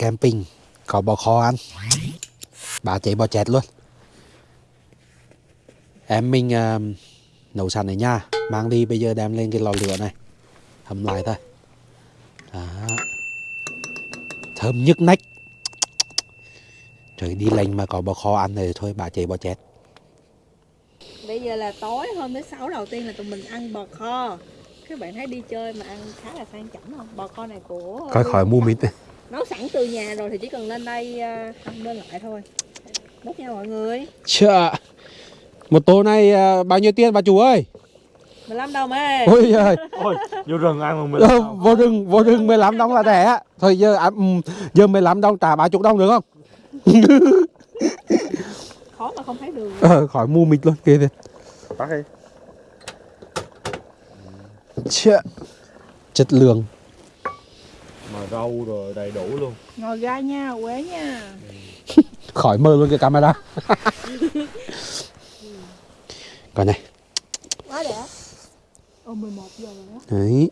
đi camping có bò kho ăn. Bà chạy bò chẹt luôn. Em mình à, nấu sẵn ở nhà mang đi bây giờ đem lên cái lò lửa này hầm lại thôi. Đó. Thơm nhức nách. Trời đi lành mà có bò kho ăn rồi thôi bà chạy bò chẹt. Bây giờ là tối hôm thứ sáu đầu tiên là tụi mình ăn bò kho. Các bạn thấy đi chơi mà ăn khá là sang chảnh không? Bò kho này của coi khỏi mua mít Nấu sẵn từ nhà rồi thì chỉ cần lên đây à, ăn bên lại thôi. Bốc nha mọi người. Chợ Một tô này à, bao nhiêu tiền bà chủ ơi? 15 đồng ê. Ôi giời. Ôi, vô rừng ăn mà mình Ờ, vô rừng vô rừng 15 đồng là rẻ. Á. thôi giờ à, ừm, giờ 15 đồng trả 30 đồng được không? Khó mà không thấy đường. Ờ, khỏi mua mít luôn kia kìa Bắt đi. Chợ. chất lượng rau rồi đầy đủ luôn. Ngồi gai nha, quế nha. Khỏi mơ luôn cái camera. Coi này. Quá đẹp. Ồ 11 giờ rồi đó. Đấy.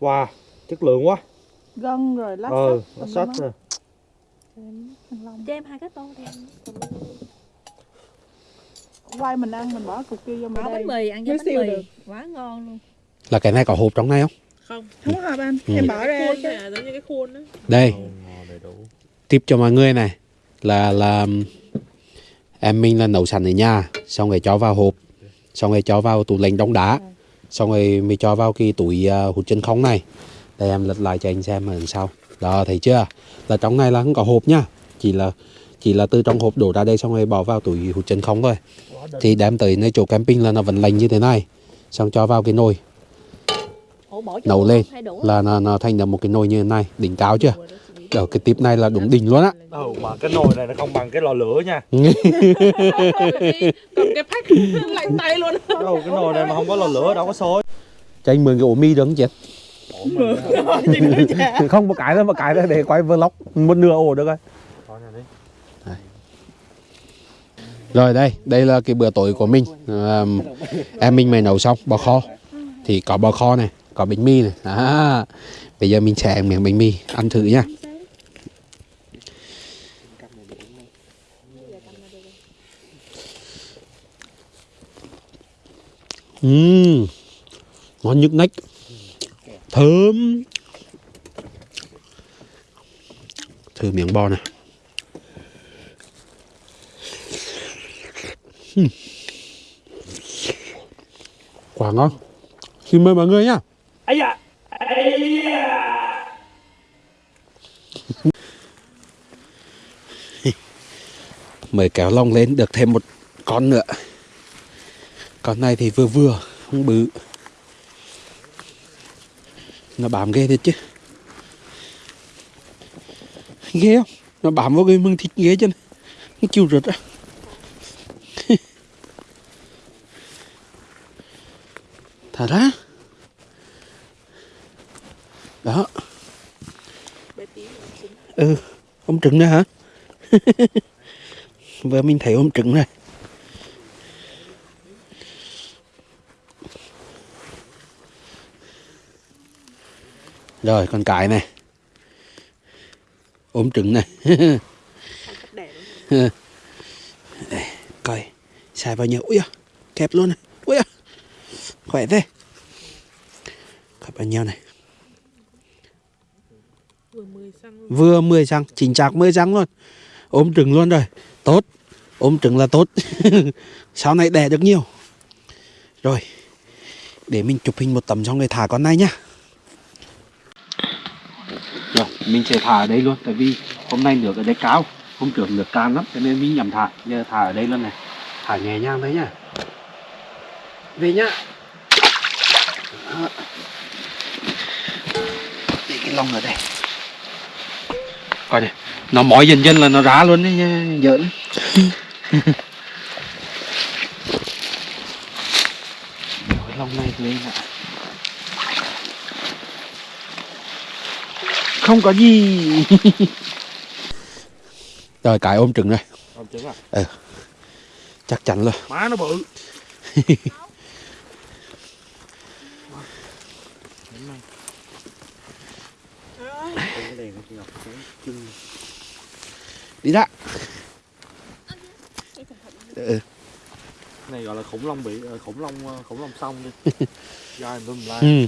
Wow, chất lượng quá. Gân rồi lát Ừ, sắt nó sách rồi Cho em hai cái tô đi quay mình ăn mình bỏ cục kia vô đây bánh mì, ăn với bánh mì. được. Quá ngon luôn. Là cái này có hộp trong này không? Không. Không hợp anh. Ừ. em bỏ ra Khuôn à, giống như cái khuôn đó đây. Tip cho mọi người này. Là là em mình là nấu sẵn ở nhà xong rồi cho vào hộp. Xong rồi cho vào tủ lạnh đóng đá. Xong rồi mới cho vào cái túi uh, hút chân không này. Đây em lật lại cho anh xem ở đằng sau đó thấy chưa? Là trong này là không có hộp nhá chỉ là chỉ là từ trong hộp đổ ra đây xong rồi bỏ vào túi hút chân không thôi. Thì đem tới nơi chỗ camping là nó vẫn lành như thế này. Xong cho vào cái nồi. Nấu lên là nó, nó thành được một cái nồi như thế này đỉnh cao chưa? Ở cái tip này là đúng đỉnh luôn á. Ừ, mà cái nồi này nó không bằng cái lò lửa nha. Cầm cái phách lạnh tay luôn. Đâu, cái nồi này mà không có lò lửa đâu có sôi cho anh mượn cái ổ mi được không chị không một cái thôi một cái thôi để quay vlog. Một nửa ổ được rồi Thôi nè đi rồi đây đây là cái bữa tối của mình. À, em mình mày nấu xong bò kho. Thì có bò kho này có bánh mì này. À, bây giờ mình sẽ ăn miếng bánh mì ăn thử nha. Ừm, ngon nhức nách thơm. Thử miếng bò này. Ừm. quả ngon. Xin mời mọi người nhá. Ây da. Mời kéo lông lên được thêm một con nữa. Con này thì vừa vừa không bự. Nó bám ghê thật chứ. Ghê không? Nó bám vào cái mương thịt ghê chứ. Nó chịu rượt á thả ra đó. Ừ ông trứng nữa hả? Vừa mình thấy ông trứng này rồi con cái này. Ốm trứng này xài vào nhiều. Ui à, kẹp luôn này. Ui à, khỏe thế. Coi bao nhiêu này. Vừa 10 răng chính xác 10 răng luôn. Ốm trứng luôn rồi. Tốt. Ốm trứng là tốt. Sau này đẻ được nhiều. Rồi để mình chụp hình một tấm xong rồi thả con này nhá. Rồi mình sẽ thả ở đây luôn tại vì hôm nay nước ở đây cao hôm trước nước cạn lắm cho nên mình nhầm thả giờ thả ở đây luôn này thả nhẹ nhàng đấy nhá. Về nhá. Đó. để cái lông ở đây. Coi này nó mỏi dần dần là nó ra luôn đấy nha, giỡn. Cái lông này lên ạ. Không có gì. Rồi cái ôm trứng rồi Không trứng à chắc chắn luôn Má nó bự. Đi ra ừ. này gọi là khủng long bị ờ, khủng long ờ, khủng long sông đi. Gai tùm la ừ.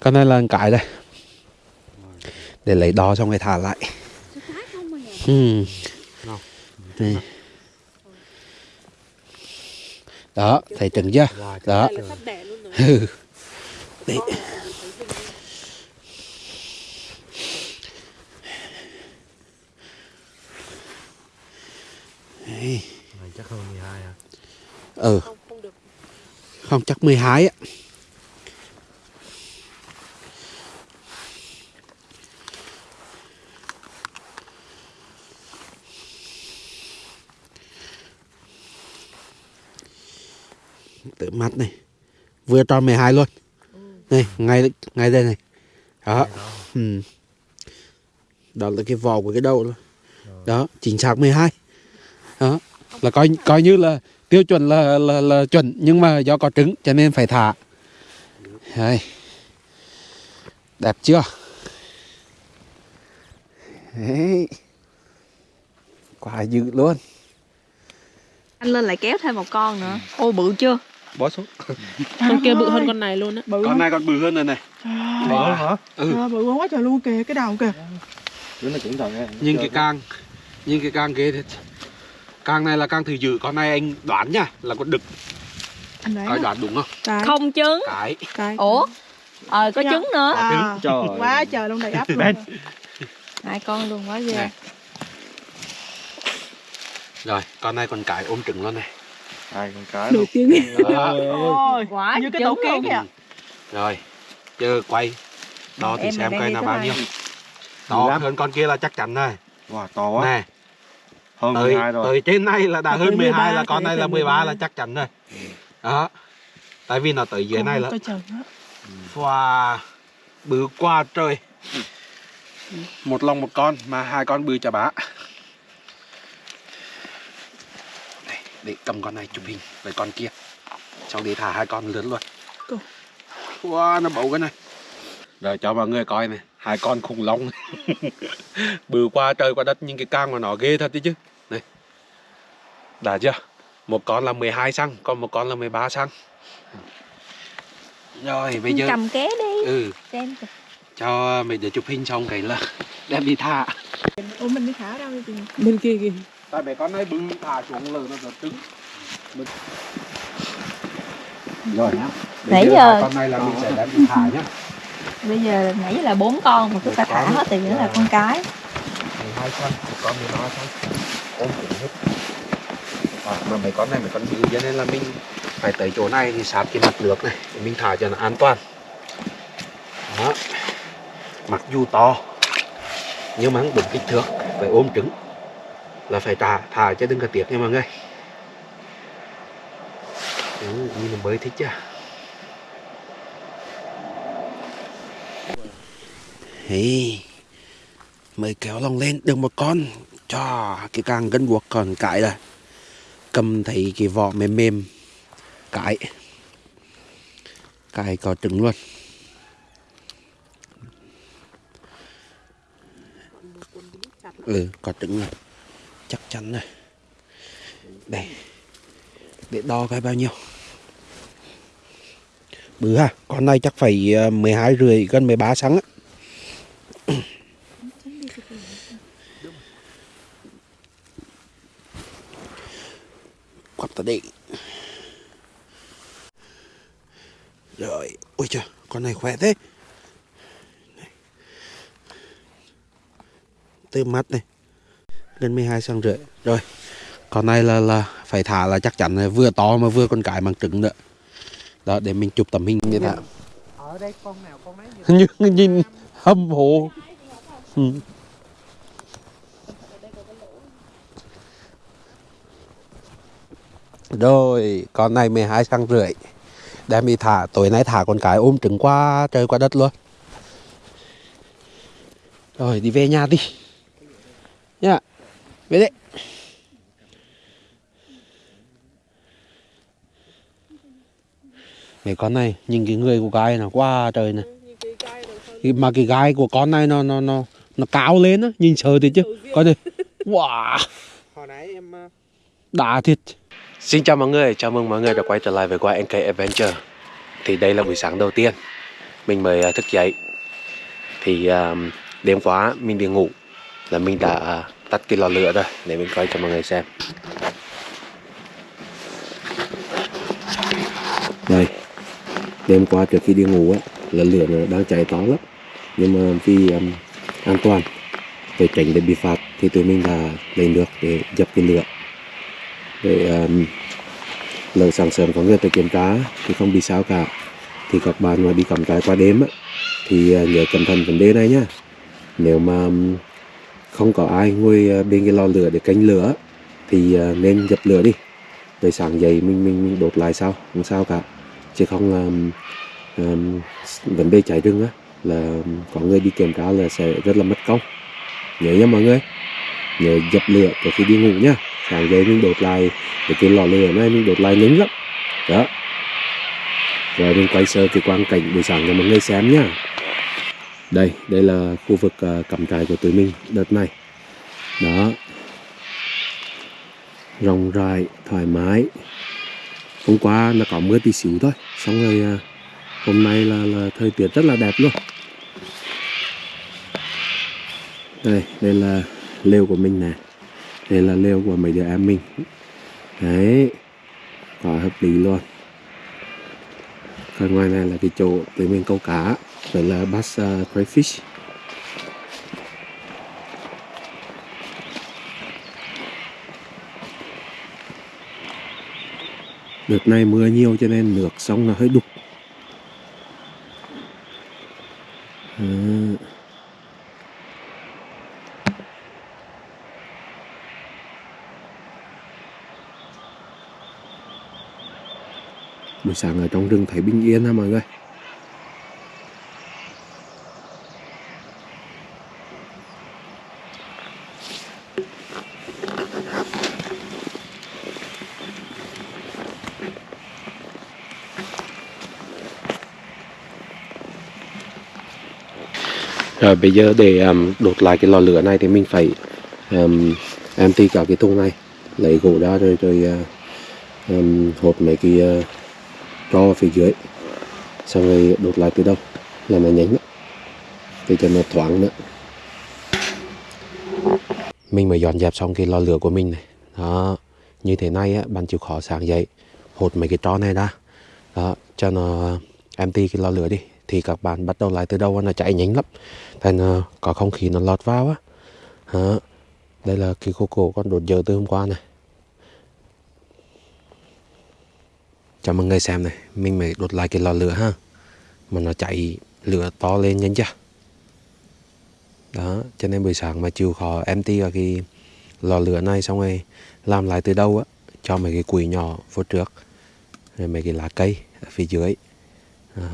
con này là cái đây. Để lấy đo xong rồi thả lại. Ừ. Nào. Đây. Đó thấy trứng chưa đó Đây là sắp đẻ luôn rồi. ừ. Đấy. Đấy. này chắc hơn 12 à ừ Không, không được. không chắc 12 á tự mắt này. Vừa tròn 12 luôn. Này ngay ngay đây này. Đó. Ừ. đó là cái vỏ của cái đầu đó, đó chính xác 12 đó. Là coi coi như là tiêu chuẩn là là, là chuẩn nhưng mà do có trứng cho nên phải thả. Đây. đẹp chưa? Đấy. quá dữ luôn. Anh lên lại kéo thêm một con nữa. Ô bự chưa? Bó xuống. Con kia bự hơn con này luôn á. bự con này còn bự hơn rồi này. Trời Mở ơi. hả? ừ. Trời, bự quá trời luôn kìa cái đầu kìa. Đứa nó cẩn thận nha nhưng cái càng nhưng cái càng kia thì càng này là càng thử dữ con này anh đoán nha là con đực. Anh đoán đúng không? Cái. Không trứng. cái. Cái. Ủa? Ờ có trứng nữa. à, Trời. quá trời luôn đầy ắp luôn. Hai con luôn quá ghê. Rồi con này còn cái ôm trứng luôn này hai con luôn. chứ Đó. ôi Quá như cái tổ trứng kiến kìa rồi chờ quay. Đo thì Em xem này coi là bao nhiêu. To lắm. hơn con kia là chắc chắn rồi. Wow to quá. Nè. Hơn tới 12 rồi. tới trên này là đã hơn 12 là 13, con này là 13 là 13. chắc chắn rồi. Đó. Tại vì nó tới dưới này là wow. Bự quá trời. Một lòng một con mà hai con bự chà bá đây để cầm con này chụp hình với con kia. Xong đi thả hai con lớn luôn. Cô. wow nó bầu cái này. Rồi cho mọi người coi này. Hai con khủng long. Bự qua trời qua đất nhưng cái càng của nó ghê thật đấy chứ. Này. Đã chưa? Một con là 12 xăng còn một con là 13 xăng. Rồi bây giờ Cầm ké đi. ừ. Xem. cho mình để chụp hình xong cái là đem đi thả. Ủa mình đi thả đâu đi bên kia kìa tại mấy con này bự thả xuống lờ nó giật trứng Mình- rồi nhá. Nãy Bây giờ- hai con này là mình sẽ đem đi thả nhá. Bây giờ nãy là bốn con mà chúng ta thả hết thì vẫn là con cái. 12 con con 13 con ôm cũng hết. À, mà mấy con này mấy con bự cho nên là mình phải tới chỗ này thì sát cái mặt nước này để mình thả cho nó an toàn. Đó. Mặc dù to nhưng mà không đúng kích thước phải ôm trứng là phải thả thả cho đừng có tiếc nha mọi người. Ừ, như là mới thích chưa Hey, mới kéo lòng lên được một con. Cho cái càng gân buộc còn cãi là cầm thấy cái vỏ mềm mềm. Cãi, cãi có trứng luôn. Ừ có trứng rồi chắc chắn rồi. Đây để đo cái bao nhiêu? Bự ha, con này chắc phải ờ, 12 rưỡi, gần 13 sáng á. Quặp ta đi. Rồi, ôi trời, con này khỏe thế. Từ mắt này gần 12 cm rưỡi. Rồi con này là là phải thả là chắc chắn là vừa to mà vừa con cái bằng trứng nữa. Đó để mình chụp tấm hình như thế ở đây con nào con nấy nhìn hâm mộ. Ừ. rồi con này 12 cm rưỡi. Đem đi thả tối nay thả con cái ôm trứng qua trời qua đất luôn. Rồi đi về nhà đi. Nha về đấy. Mấy con này nhìn cái người của cái nó qua trời này Cái- mà cái gai của con này nó nó nó nó cao lên á nhìn sợ thì chứ. Coi đi wow. Hồi nãy em ờ, đã thiệt. Xin chào mọi người, chào mừng mọi người đã quay trở lại với quay NK Adventure. Thì đây là buổi sáng đầu tiên Mình mới à, thức dậy. Thì à, đêm qua mình đi ngủ Là mình đã à, tắt cái lò lửa rồi Để mình coi cho mọi người xem. Đây Đêm qua trước khi đi ngủ á Là lửa nó đang cháy to lắm. Nhưng mà vì um, an toàn Để tránh để bị phạt Thì tụi mình là lấy nước để dập cái lửa. Để um, lỡ sáng sớm có người tới kiểm tra thì không bị sao cả. Thì các bạn mà đi cắm trại qua đêm á, thì uh, nhớ cẩn thận vấn đề này nhá. Nếu mà um, không có ai ngồi ờ, bên cái lò lửa để canh lửa. Thì ờ, nên dập lửa đi. Rồi sáng dậy mình mình, mình đốt lại sau không sao cả. Chứ không um, um, vấn đề cháy rừng á là có người đi kiểm tra là sẽ rất là mất công. Nhớ nha mọi người. Nhớ dập lửa trước khi đi ngủ nhá sáng dậy mình đốt lại cái cái lò lửa này mình đốt lại nhanh lắm. Đó. Rồi mình quay sơ cái quang cảnh buổi sáng cho mọi người xem nhá đây đây là khu vực uh, cắm trại của tụi mình đợt này. Đó. Rộng rãi thoải mái. Hôm qua nó có mưa tí xíu thôi xong rồi uh, hôm nay là, là thời tiết rất là đẹp luôn. Đây đây là lều của mình nè. Đây là lều của mấy đứa em mình. Đấy quá hợp lý luôn. Còn ngoài này là cái chỗ tụi mình câu cá rồi là bass uh, crayfish. Đợt này mưa nhiều cho nên nước sông là hơi đục. À. buổi sáng ở trong rừng thấy bình yên ha mọi người. Rồi bây giờ để um, đốt lại cái lò lửa này thì mình phải um, empty cả cái thùng này lấy gỗ ra rồi rồi uh, um, hộp mấy cái uh, cho phía dưới xong rồi đốt lại từ đâu? Là nó nhánh để cho nó thoáng nữa. Mình mới dọn dẹp xong cái lò lửa của mình này. Đó như thế này á bạn chịu khó sáng dậy hột mấy cái tro này ra. Đó cho nó empty cái lò lửa đi thì các bạn bắt đầu lại từ đầu nó chạy nhánh lắm. Thành uh, có không khí nó lọt vào á. Hả? Đây là cái khô cổ con đột dở từ hôm qua này. Cho mọi người xem này mình mới đột lại cái lò lửa ha. Mà nó chạy lửa to lên nhanh chưa? Đó cho nên buổi sáng mà chịu khó empty vào cái lò lửa này xong rồi làm lại từ đâu á cho mấy cái củi nhỏ vô trước rồi mấy cái lá cây ở phía dưới. Đó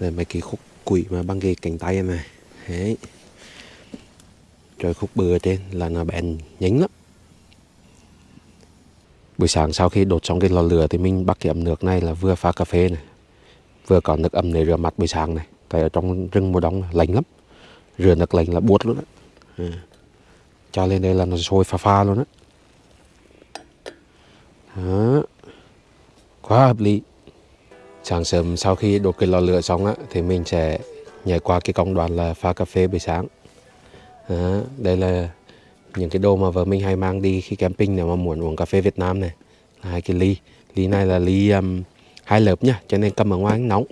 rồi mấy cái khúc quỷ mà băng ghế cánh tay này. Đấy. Rồi khúc bừa trên là nó bén nhánh lắm. Buổi sáng sau khi đốt xong cái lò lửa thì mình bắt cái ấm nước này là vừa pha cà phê này, vừa có nước ấm để rửa mặt buổi sáng này. Tại ở trong rừng mùa đông lạnh lắm. Rửa nước lạnh là buốt luôn á. Ừ. Cho lên đây là nó sôi pha pha luôn á. Đó. quá hợp lý sáng sớm sau khi đốt cái lò lửa xong á thì mình sẽ nhảy qua cái công đoạn là pha cà phê buổi sáng. À, đây là những cái đồ mà vợ mình hay mang đi khi camping nếu mà muốn uống cà phê Việt Nam này. Là hai cái ly. Ly này là ly um, hai lớp nhá cho nên cầm ở ngoài nóng.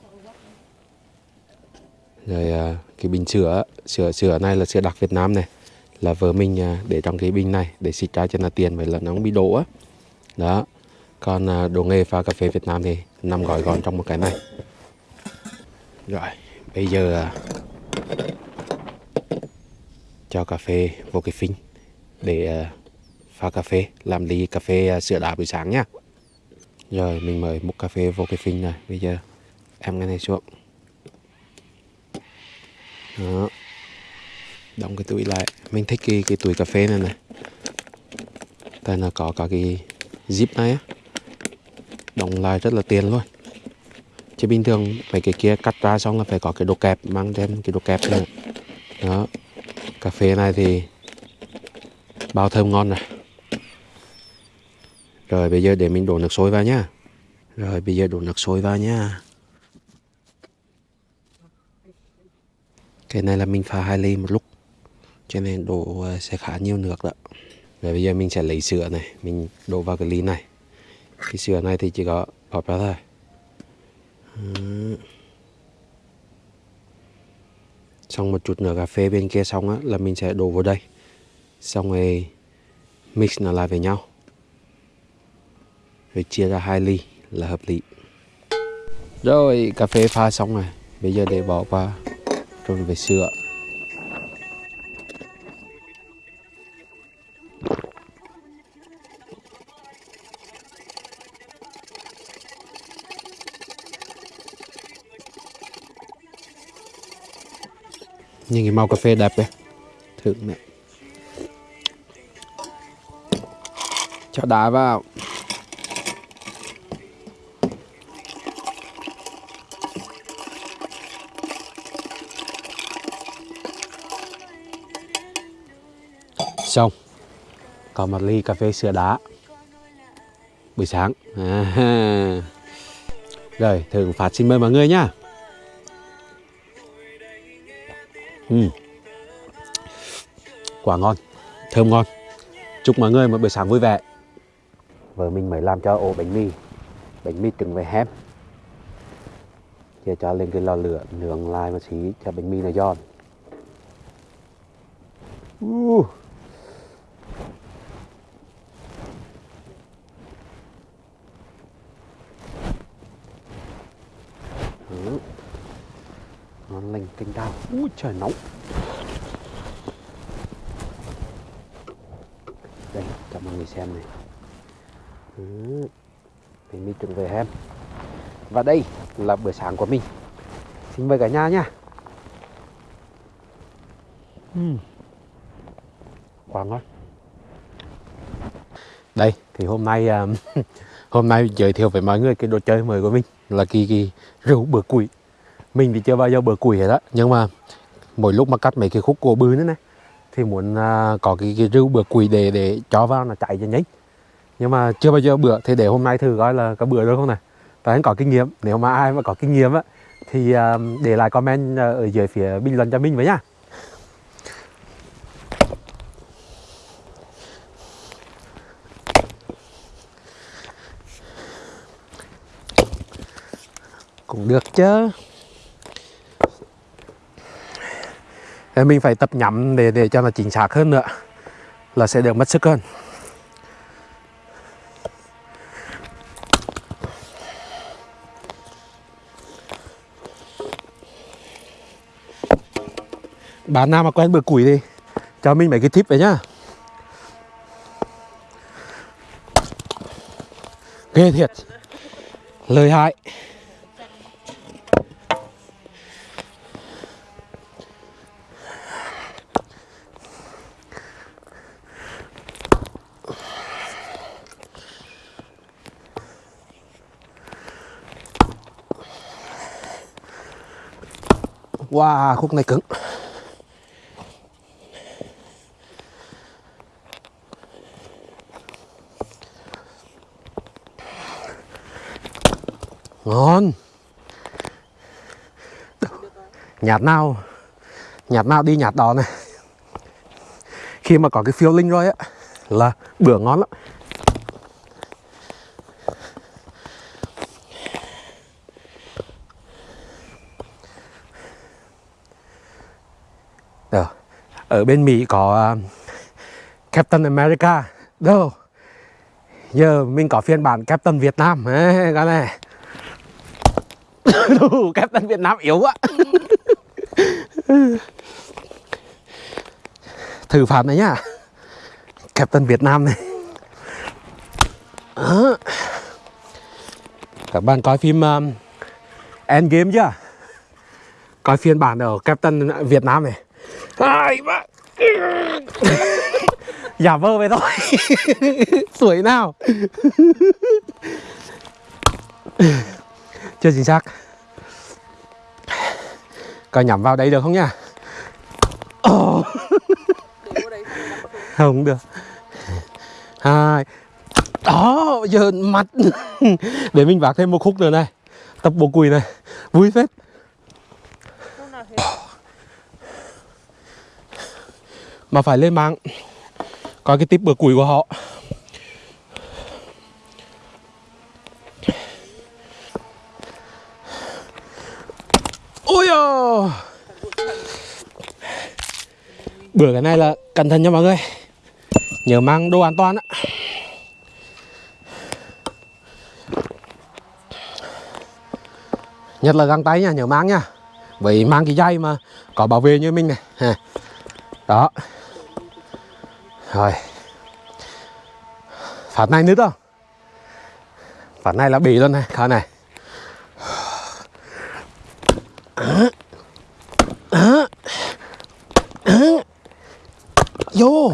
Rồi uh, cái bình sữa sữa sữa này là sữa đặc Việt Nam này. Là vợ mình uh, để trong cái bình này để xịt ra cho nó tiền vậy là nó không bị đổ á. Đó còn uh, đồ nghề pha cà phê Việt Nam thì nằm gói gọn trong một cái này. Rồi, bây giờ à, cho cà phê vô cái phinh để à, pha cà phê, làm ly cà phê à, sữa đá buổi sáng nhá. Rồi, mình mời múc cà phê vô cái phinh này. Bây giờ, em cái này xuống. Đó. Đóng cái túi lại. Mình thích cái cái túi cà phê này này. Tại nó có cả cái zip này á đóng lại rất là tiền luôn. Chứ bình thường mấy cái kia cắt ra xong là phải có cái đồ kẹp, mang thêm cái đồ kẹp nữa đó. Cà phê này thì bao thơm ngon rồi rồi bây giờ để mình đổ nước sôi vào nhá. Rồi bây giờ đổ nước sôi vào nhá. Cái này là mình pha hai ly một lúc, cho nên đổ ờ, sẽ khá nhiều nước đó. Rồi bây giờ mình sẽ lấy sữa này, mình đổ vào cái ly này cái sữa này thì chỉ có bỏ ra thôi. Xong một chút nữa cà phê bên kia xong á, là mình sẽ đổ vào đây. Xong rồi mix nó lại với nhau. Rồi chia ra hai ly là hợp lý. Rồi cà phê pha xong rồi. Bây giờ để bỏ qua. Rồi về sữa nhìn cái màu cà phê đẹp đấy thử nè cho đá vào. Xong. Còn một ly cà phê sữa đá. Buổi sáng. À. rồi, thử phát xin mời mọi người nhá. Uhm. quả ngon, thơm ngon chúc mọi người một buổi sáng vui vẻ vợ mình mới làm cho ổ bánh mì bánh mì trứng với hép. giờ cho lên cái lò lửa, nướng lại một xí cho bánh mì nó giòn uh. Ừ nó lành canh đào ui trời nóng. Đây cho mọi người xem này. Ừ. bánh mì trứng về em. Và đây là bữa sáng của mình. Xin mời cả nhà nha. Ừ. Uhm. quá ngon đây thì hôm nay um, hôm nay giới thiệu với mọi người cái đồ chơi mới của mình là kỳ kỳ rượu bữa củi mình thì chưa bao giờ bừa củi hết á. Nhưng mà mỗi lúc mà cắt mấy cái khúc cổ bư nữa này thì muốn uh, có cái, cái rưu bữa củi để để cho vào là chạy cho nhanh nhưng mà chưa bao giờ bữa thì để hôm nay thử coi là có bữa được không này. Tại anh có kinh nghiệm nếu mà ai mà có kinh nghiệm á thì uh, để lại comment à, ở dưới phía bình luận cho mình với nhá. Cũng được chứ Thế mình phải tập nhắm để để cho nó chính xác hơn nữa, là sẽ được mất sức hơn. Bạn nào mà quen bữa củi thì cho mình mấy cái tip vậy nhá. Ghê thiệt. Lời hại. Wow, khúc này cứng. Ngon. Nhạt nào. Nhạt nào đi nhạt đó này. Khi mà có cái phiêu linh rồi á Là bữa ngon lắm. Ờ, ở bên Mỹ có à, Captain America Đâu? Giờ mình có phiên bản Captain Việt Nam. Đấy, cái này. Đủ, Captain Việt Nam yếu quá. Thử phạt này nhá. Captain Việt Nam này. Đó. Các bạn coi phim um, Endgame chưa? Coi phiên bản ở Captain Việt Nam này. Ai mà. Giả vơ về thôi. Sủi nào. Chưa chính xác. Coi nhắm vào đây được không nhá oh. không được. Hai. Đó giờ mặt. Để mình vác thêm một khúc nữa này. Tập bộ quỳ này. Vui phết mà phải lên mạng. Coi cái tip bữa củi của họ. Ôi ồ bữa cái này là cẩn thận nha mọi người. Nhớ mang đồ an toàn á. Nhất là găng tay nha, nhớ mang nha. Vậy mang cái dây mà có bảo vệ như mình này. Đó rồi. Phạt này nữa đó phạt này là bị luôn này khá này. Vô.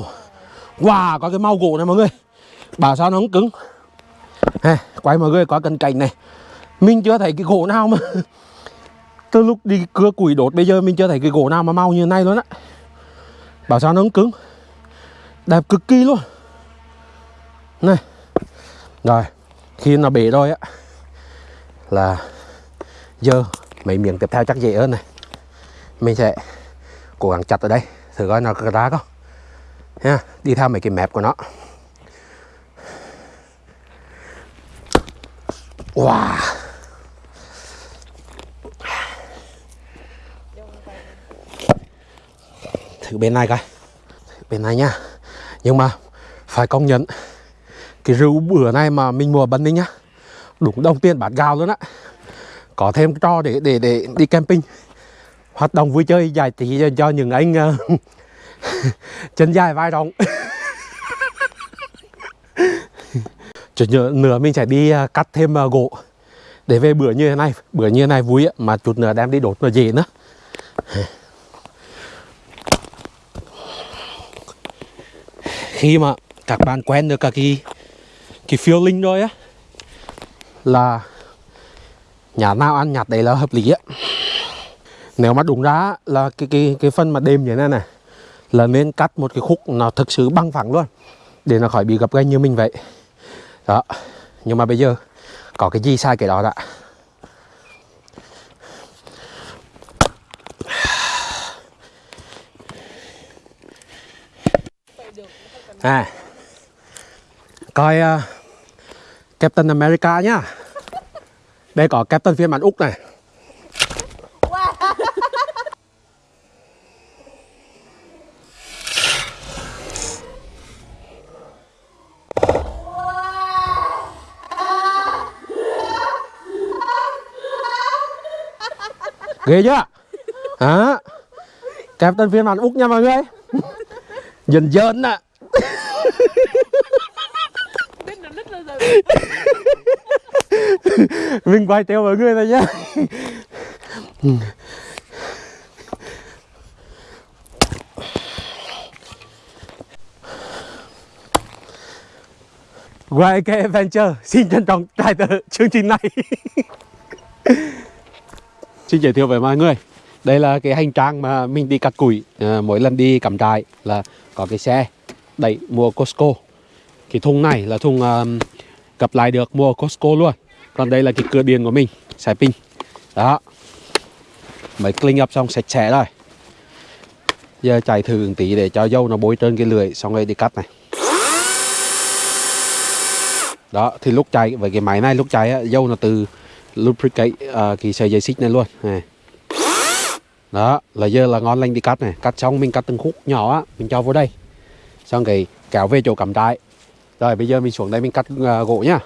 Wow có cái mau gỗ này mọi người. Bảo sao nó không cứng. Ha, quay mọi người có cần cành này. Mình chưa thấy cái gỗ nào mà. Từ lúc đi cưa củi đốt bây giờ mình chưa thấy cái gỗ nào mà mau như này luôn á. Bảo sao nó không cứng đẹp cực kỳ luôn. Này, rồi, khi nó bể rồi á, là giờ mấy miếng tiếp theo chắc dễ hơn này. Mình sẽ cố gắng chặt ở đây, thử coi nó có ra không. Ha đi theo mấy cái mép của nó. Wow. Thử bên này coi. Bên này nha nhưng mà phải công nhận cái rượu bữa nay mà mình mua bần ninh nhá đúng đồng tiền bát gạo luôn á. Có thêm cho trò để để để đi camping hoạt động vui chơi giải trí cho, cho những anh uh, chân dài vai rộng. Chút nữa, nữa mình sẽ đi uh, cắt thêm uh, gỗ để về bữa như thế này. Bữa như thế này vui á mà chút nữa đem đi đốt là dễ nữa. Khi mà các bạn quen được cả cái cái feeling rồi á, là nhà nào ăn nhặt đấy là hợp lý á. Nếu mà đúng ra là cái cái cái phần mà đêm như thế này này, là nên cắt một cái khúc nó thực sự băng phẳng luôn, để nó khỏi bị gập ghềnh như mình vậy. Đó, nhưng mà bây giờ có cái gì sai cái đó đã. À. Coi uh, Captain America nhá. Đây có Captain phiên bản Úc này. Ghê chưa? Hả? Captain phiên bản Úc nha mọi người. Dần dần ạ à. mình quay theo mọi người này nhá. YK Adventure xin trân trọng tài trợ chương trình này. Xin giới thiệu với mọi người. Đây là cái hành trang mà mình đi cắt củi à, Mỗi lần đi cắm trại là có cái xe đẩy mua Costco. Cái thùng này là thùng ờ, um, gập lại được mua Costco luôn. Còn đây là cái cửa điện của mình Xài pin. Đó. Mới clean up xong sạch sẽ rồi. Giờ chạy thử một tí để cho dâu nó bôi trơn cái lưỡi Xong rồi đi cắt này. Đó thì lúc chạy với cái máy này lúc chạy á, dâu nó từ lubricate uh, cái sợi dây xích này luôn. Này. đó là giờ là ngon lành đi cắt này. Cắt xong mình cắt từng khúc nhỏ á mình cho vô đây xong cái kéo về chỗ cắm trại. Rồi bây giờ mình xuống đây mình cắt uh, gỗ nhá.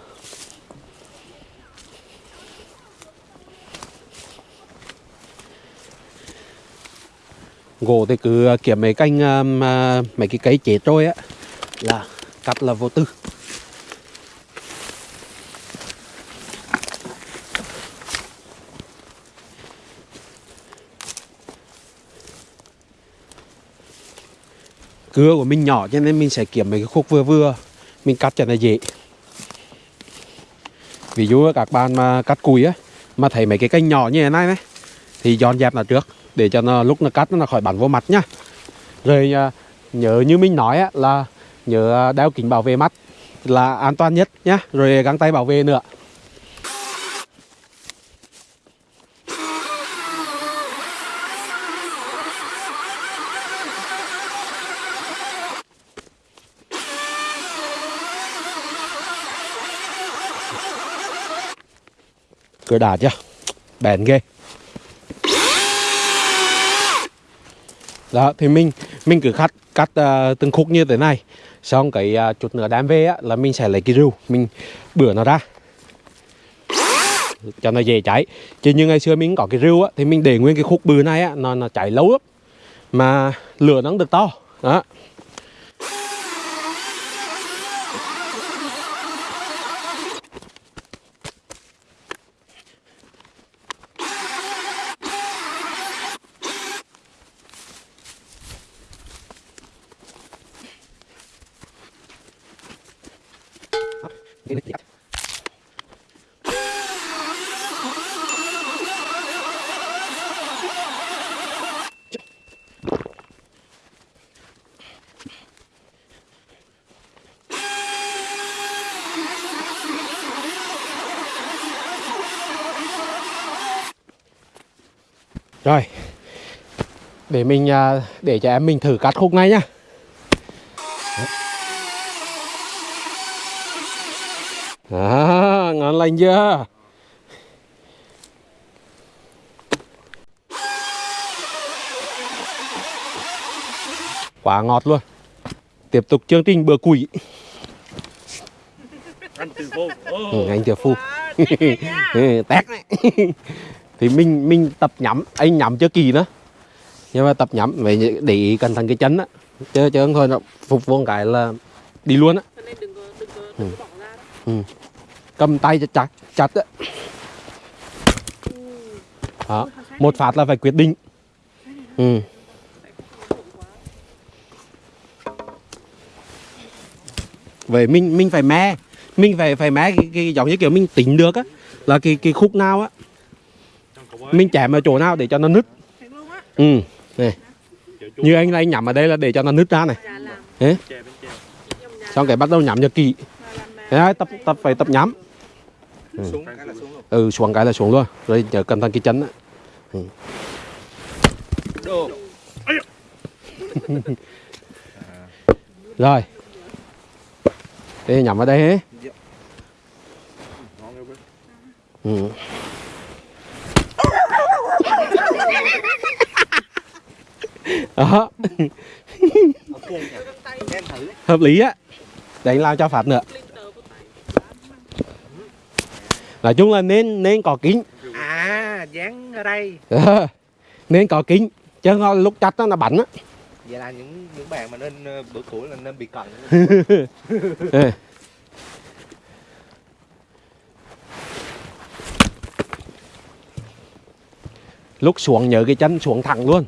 Gỗ thì cứ kiếm mấy canh uh, à, mấy cái cây chết rồi á là cắt là vô tư. Cưa của mình nhỏ cho nên mình sẽ kiếm mấy cái khúc vừa vừa. Mình cắt cho nó dễ. Ví dụ các bạn mà cắt cùi á, mà thấy mấy cái cây nhỏ như thế này này, thì dọn dẹp nó trước, để cho nó, lúc nó cắt nó khỏi bắn vô mặt nhá. Rồi à, nhớ như mình nói á, là nhớ đeo kính bảo vệ mắt là an toàn nhất nhá. Rồi găng tay bảo vệ nữa. Cửa đạt chưa? Bền ghê. Đó thì mình mình cứ cắt cắt uh, từng khúc như thế này. Xong cái uh, chút nữa đem về á, là mình sẽ lấy cái rưu mình bửa nó ra. Cho nó dễ cháy. Chứ như ngày xưa mình có cái rưu á thì mình để nguyên cái khúc bự này á nó nó cháy lâu lắm. Mà lửa nó không được to. Đó Rồi để mình à, Để cho em mình thử cắt khúc này nhá. À, ngon lành chưa? Quá ngọt luôn. Tiếp tục chương trình bữa quỷ. Anh từ vô. Ừ, Anh tiểu phu. Ừ, Tét này. Thì mình mình tập nhắm Anh nhắm chưa kỳ nữa Nhưng mà tập nhắm Vậy để ý cẩn thận cái chân á. Chứ chứ không thôi nó phục vô một cái là Đi luôn á. Cho nên đừng có đừng có đừng có bỏ ra đó. cầm tay chặt chặt chặt á. Đó. Một phát là phải quyết định. Ừ. vậy mình mình phải me. Mình phải phải me cái, cái giống như kiểu mình tính được á. Là cái cái khúc nào á. Mình chém ở chỗ nào để cho nó nứt. Ừ này như anh anh nhắm ở đây là để cho nó nứt ra này Thế. xong cái bắt đầu nhắm cho kỹ đấy, tập tập phải tập nhắm ừ. xuống ừ xuống cái là xuống luôn rồi nhớ cẩn thận cái chân ừ. rồi đây nhắm vào đây hết ừ. Đó. Hợp lý á. Để anh làm cho phạt nữa. Nói chung là nên nên có kính. À, dán ở đây. Ờ, nên có kính. Chứ không lúc chặt nó là bắn á. Vậy là những những bạn mà nên ờ, bữa củi là nên bị cận. Ê. lúc xuống nhớ cái chân xuống thẳng luôn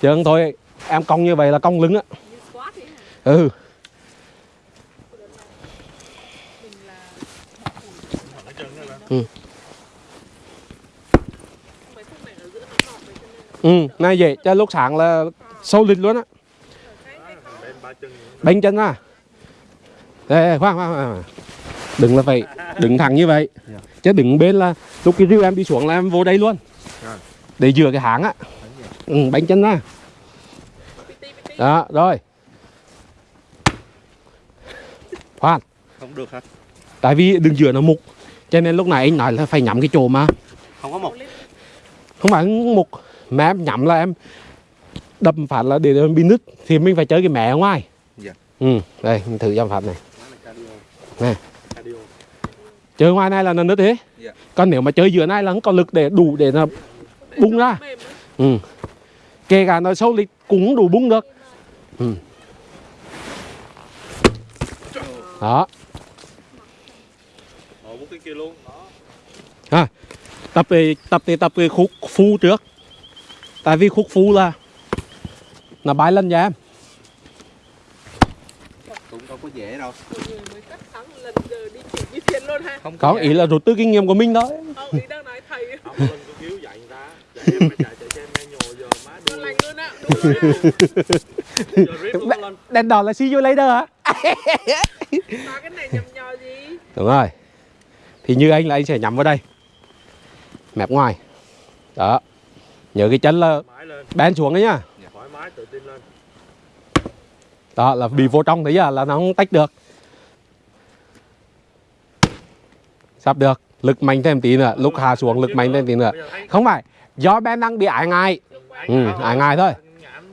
chứ không thôi em cong như vậy là cong lưng á. Ừ. Ừ. vậy ừ này vậy cho lúc sáng là sâu lịch luôn á. Bên chân bánh chân ra đây, đây khoan khoan khoan. Đừng là phải đứng thẳng như vậy. Dạ. chứ đứng bên là lúc cái rìu em đi xuống là em vô đây luôn. Rồi. để dừa cái háng á ừ, bánh chân ra đó rồi khoan Không được hả? tại vì đường dừa nó mục cho nên lúc này anh nói là phải nhắm cái chỗ mà Không có một. không phải mục mà em nhắm là em đâm phạt là để em bị nứt thì mình phải chơi cái mẹ ở ngoài Dạ. ừ đây mình thử dòng phạt này Nè. chơi ngoài này là nó nứt thế Dạ. còn nếu mà chơi giữa này là không có lực để đủ để nó Bung ra. ừ. Kể cả nó sâu lịch cũng đủ bung được ừ. đó đó tập về tập thì tập về khúc phu trước tại vì khúc phu là nó bay lên cho em Cũng đâu có dễ đâu. Một người mới cắt thắng lần giờ đi chuyển như thiên luôn ha. Không có ý là rút từ kinh nghiệm của mình thôi Ông ý đang nói thầy. không dạy người ta dạy đèn đỏ là see you later hả? Cái này nhầm nhò gì đúng rồi. Thì như anh là anh sẽ nhắm vào đây. Mẹp ngoài. Đó. Nhớ cái chân là bén xuống đấy nhá. Đó, là bị vô trong đấy à là nó không tách được. Sắp được. Lực mạnh thêm tí nữa. Lúc hạ xuống, lực mạnh thêm tí nữa. Không phải. Do Ben đang bị ải ngại. Ừ, ai thôi.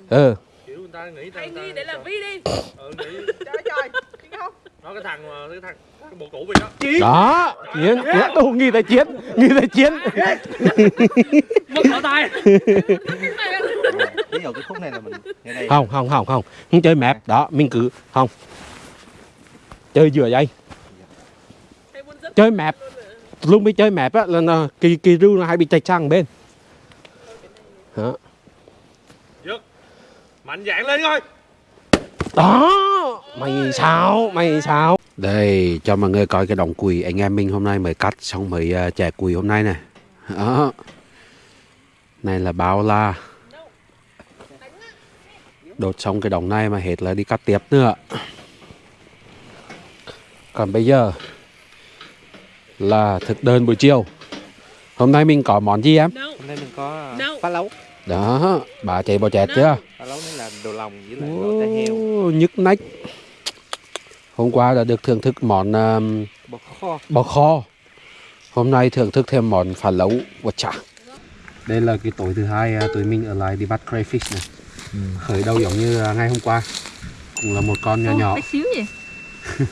Ừ. Kiểu người ta nghĩ ta- Hãy nghĩ để làm vi đi. Ừ, nghĩ Trời trời không? Nó cái thằng mà- cái thằng cái bộ cũ vậy đó. Đó chiến chiến. đủ nghĩ tới chiến nghĩ tới chiến. Mất ở tay. Ví dụ cái khúc này là mình đây. Không không không không. Không chơi mẹp đó mình cứ không. Chơi vừa vậy. Chơi mẹp lúc mới chơi mẹp á là kỳ kỳ ru nó hay bị chạch sang bên. Đó. Mạnh dạn lên thôi. Đó mày sao mày sao đây cho mọi người coi cái đồng quỳ anh em mình hôm nay mới cắt xong mới uh, chẻ quỳ hôm nay này đó. Này là bao la. Đột xong cái đồng này mà hết là đi cắt tiếp nữa. Còn bây giờ là thực đơn buổi chiều. Hôm nay mình có món gì em? Hôm nay mình có No. phá lấu đó bà chạy bò chẹt chưa? Phá lấu này là đồ lòng với lại tai heo. Ô, nhức nách. Hôm qua đã được thưởng thức món um, bò kho. bò kho. Hôm nay thưởng thức thêm món phá lấu và chả. Đây là cái tối thứ hai à, tụi mình ở lại đi bắt crayfish này. Khởi đầu giống như à, ngày hôm qua. Cũng là một con nhỏ nhỏ. Bé xíu gì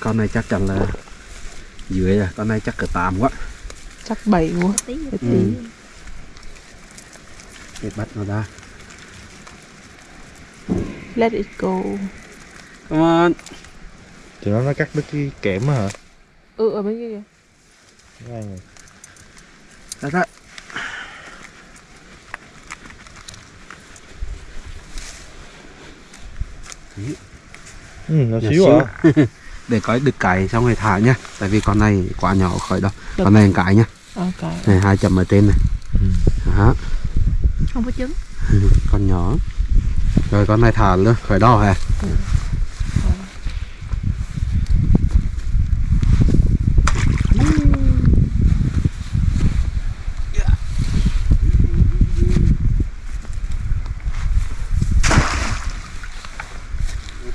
con này chắc chắn là dưới à. Con này chắc cỡ tám quá. Chắc bảy quá. Tí ừ. Để bắt nó ra. Let it go. Come on. Thì nó nó cắt đứt cái kẽm hả? Ừ ở bên kia kìa. Ngay này. ra ra. Ừ, nó xíu xíu. à? Để coi được cái xong rồi thả nhá. Tại vì con này quá nhỏ khỏi đâu. Con này cái nhá. Ok này hai chấm ở trên này. Đó Không có trứng. Con nhỏ. Rồi con này thả luôn khỏi đo hả?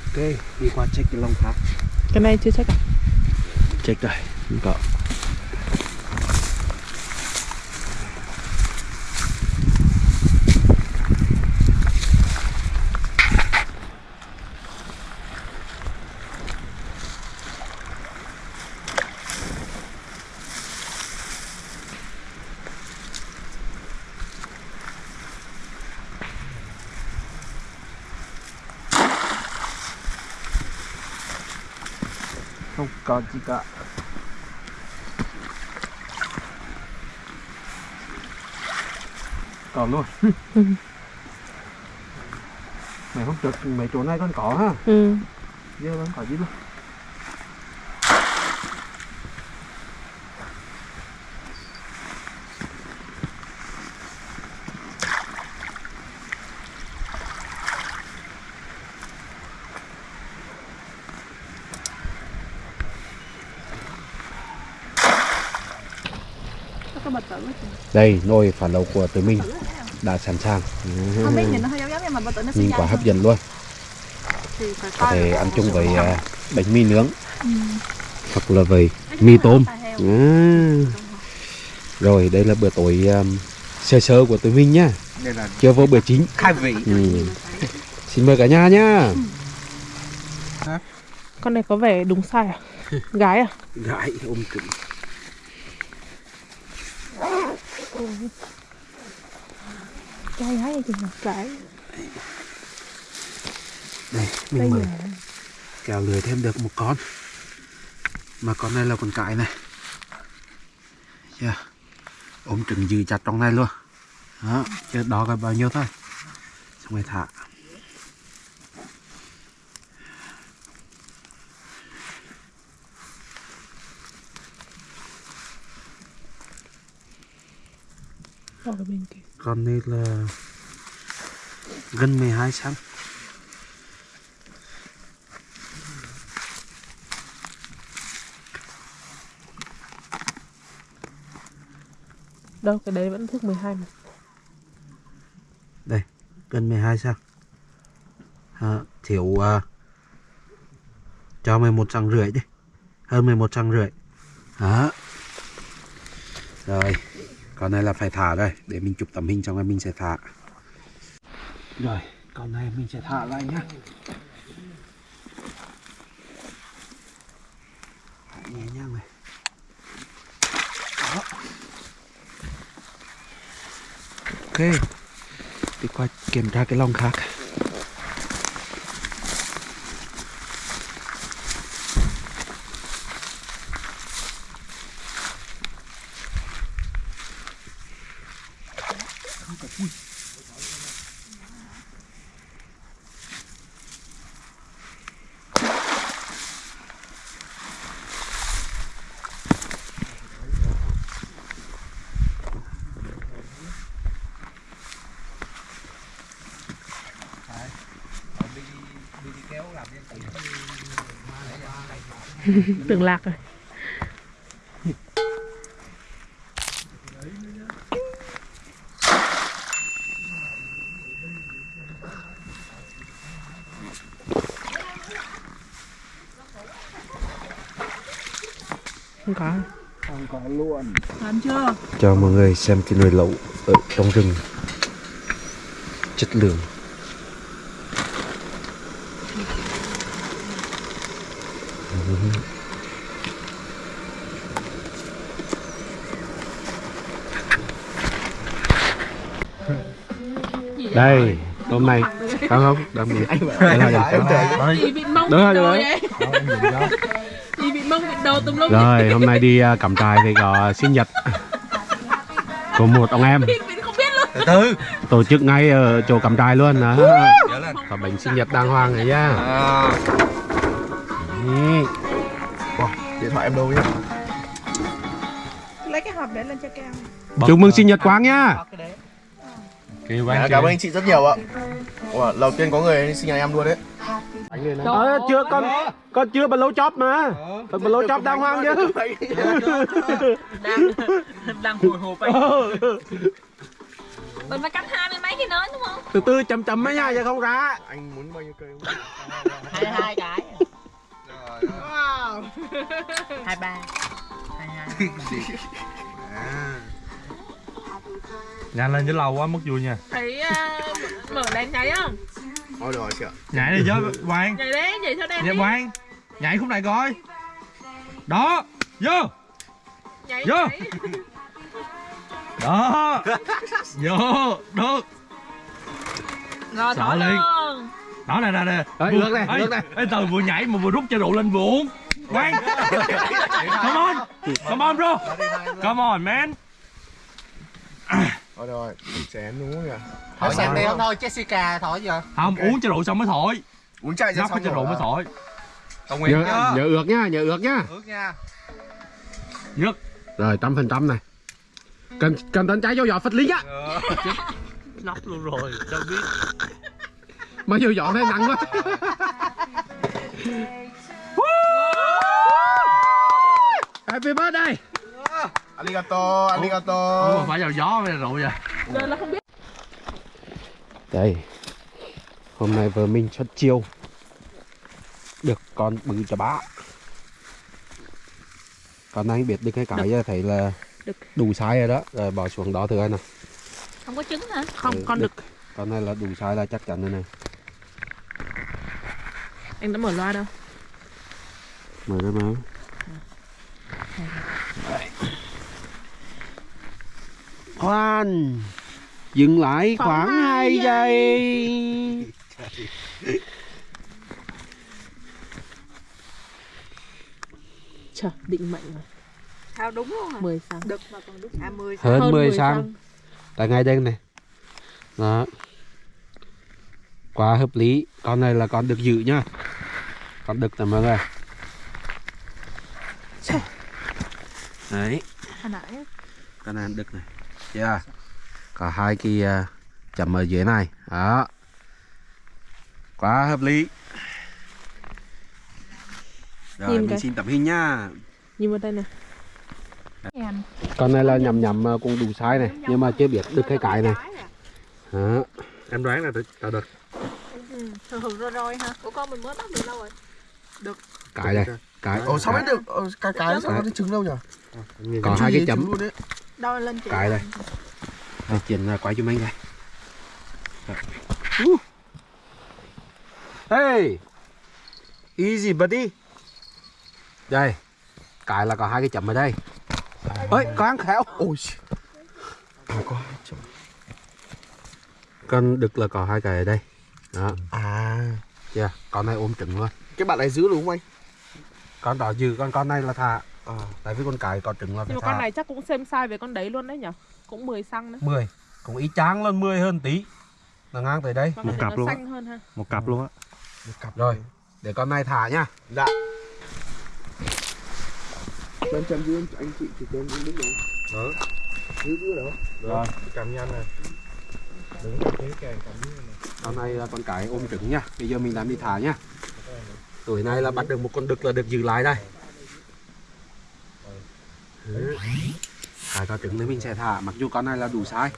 Ok đi qua check cái lông khác. Cái này chưa chắc à? Check rồi có có gì cả còn luôn. Mày không trực mấy chỗ này còn có ha? Ừ. Giờ vẫn có gì luôn đây nồi phản lầu của tụi mình đã sẵn sàng. Không biết nhìn nó hơi giống giống nhưng mà bịch tử nó sẽ nhìn nhanh quá hấp dẫn luôn. Có coi thể ăn chung với à, bánh mì nướng. Ừ. hoặc là với mì tôm. à. rồi đây là bữa tối um, sơ sơ của tụi mình nhá. Đây là chưa vô bữa chính. khai vị. Ừ. xin mời cả nhà nhá. Con này có vẻ đúng sai à? Gái à? Gái ôm cứng Trai gái hay chị nhỉ? Gái đây mình mới kéo lưới thêm được một con. Mà con này là con cái này. Yeah. ôm trứng dư chặt trong này luôn. Đó chứ đó là bao nhiêu thôi. Xong rồi thả Ở bên kia. Con này là gần 12 cm Đâu cái đấy vẫn thước 12 mà. Đây gần 12 cm à, thiếu uh, cho 11 cm rưỡi đi. Hơn 11 cm rưỡi. Đó rồi con này là phải thả đây, để mình chụp tấm hình xong rồi mình sẽ thả. Rồi, con này mình sẽ thả lại nhá. Thả nhẹ nhàng này. Đó. Ok. Đi qua kiểm tra cái lồng khác. Tưởng lạc rồi. Không có. Làm chưa? Cho mọi người xem cái nồi lẩu ở trong rừng. Chất lượng đây hôm nay không không đang bị đây là Chị bị mông Đúng rồi, bị đúng đồ rồi. vậy. Chị bị mông bị đồ tùm lum rồi hôm nay đi uh, cắm trại thì có sinh nhật của một ông em. Không từ từ. Tổ chức ngay ở chỗ cắm trại luôn lên có bánh sinh nhật đàng hoàng này nhá à, điện thoại em đâu nhá? Lấy cái hộp để lên cho cao chúc mừng sinh nhật quang nhá Kêu à, cảm ơn anh chị rất nhiều ạ. Ủa, đầu tiên có người sinh nhật em luôn đấy. Ờ, chưa con con chưa bật lấu chóp mà. Bật lấu chóp đàng hoàng chứ. Đang đang hồi hộp ấy Mình phải cắm hai mươi mấy cái nến đúng không? từ từ chậm chậm mấy nha chứ không ra. Anh muốn bao nhiêu cây hai hai cái. Hai ba. Hai hai Nhanh lên chứ lâu quá mất vui nha. Thấy uh, mở đèn cháy không? thôi được rồi chị ạ. Nhảy đi chứ Quang Nhảy đấy, nhảy theo đèn Nhảy đi. Quang Nhảy khúc này coi. Đó Vô. Nhảy, Vô. nhảy. Đó. Vô Được. Rồi Sợ luôn. Đó nè nè nè. Ê, ngược này. Ê, từ vừa nhảy mà vừa rút chai rượu lên vừa uống Quang Come on. Come on bro. Come on man thôi được rồi chén đúng không nhỉ Hỏi xem đi. Không thôi Jessica thổi giờ Không uống chai rượu xong mới thổi? Uống ra Ngóc xong chai rượu mới thổi. Tổng Nguyễn nhớ, nhá nhớ ước nha nhớ ước nha. Ước nha. Nhất rồi trăm phần trăm này. Cần cần tấn trái vô giỏ phật lý á. Nóc luôn rồi Đâu biết. Mà vô giỏ này nặng quá. Happy birthday arigato arigato. Mà phải vào gió mới là rượu vậy? Giờ là không biết. Đây hôm nay vợ mình xuất chiêu. Được con bự cho bá. Con này biết được cái cái giờ thấy là đủ size rồi đó. Rồi bỏ xuống đó thử coi nào. Không có trứng hả? Không, Ừ, con đực. đực con này là đủ size là chắc chắn rồi này. Anh đã mở loa đâu? Mở ra mà khoan. Dừng lại Khoảng khoảng hai 2 giây. Trời, định mệnh rồi. Sao đúng luôn à 10 sáng. Đực mà còn đực à mười hơn, Hơn 10 10 sang xăng. tại ngay đây này. Đó. Quá hợp lý. Con này là con được giữ nhá. Con đực nè mọi người. Đấy. Hồi nãy con này đực này yeah. có hai cái uh, chấm ở dưới này. Đó. Quá hợp lý. Rồi Nhìn mình cái. xin tấm hình nha. Nhìn vào đây nè. Con này là nhầm nhầm ờ, cũng đủ size này nhưng mà chưa biết được cái cái này. Đó. em đoán là tao được ừ, rồi rồi hả? Của con mình mới bắt được lâu rồi. Cái này cái Ồ sao biết được? Cái cái sao có cái trứng đâu nhỉ? còn Trứng hai cái chấm luôn đo lên chị cái đây. Đây là quay cho mình đây. Hey easy buddy. Đây cái là có hai cái chấm ở đây. Ơi có ăn khéo. Ôi. À, có. Con đực là có hai cái ở đây. Đó. À. Chưa con này ôm trứng luôn. Cái bạn này giữ đúng không anh? con đó dư con con này là thả À. tại vì con cái có trứng là phải Nhưng mà con này chắc cũng xem size với con đấy luôn đấy nhở? Cũng 10 xăng đấy. 10 cũng ý chang lên 10 hơn tí. Là ngang tới đây. Một này cặp luôn á. xanh hơn ha. Một cặp luôn á. Một cặp rồi. Để con này thả nhá Dạ. Em chấm giữ anh, chị thì cho em đứng đúng đó. Giữ giữ đâu? rồi. Cầm nhanh đừng cầm thế kèm cầm dưới này. Con này là con cái ôm trứng nhá bây giờ mình làm đi thả nhá tuổi này là bắt được một con đực là được giữ lại đây Ừ. cái có trứng đấy mình sẽ thả, mặc dù con này là đủ size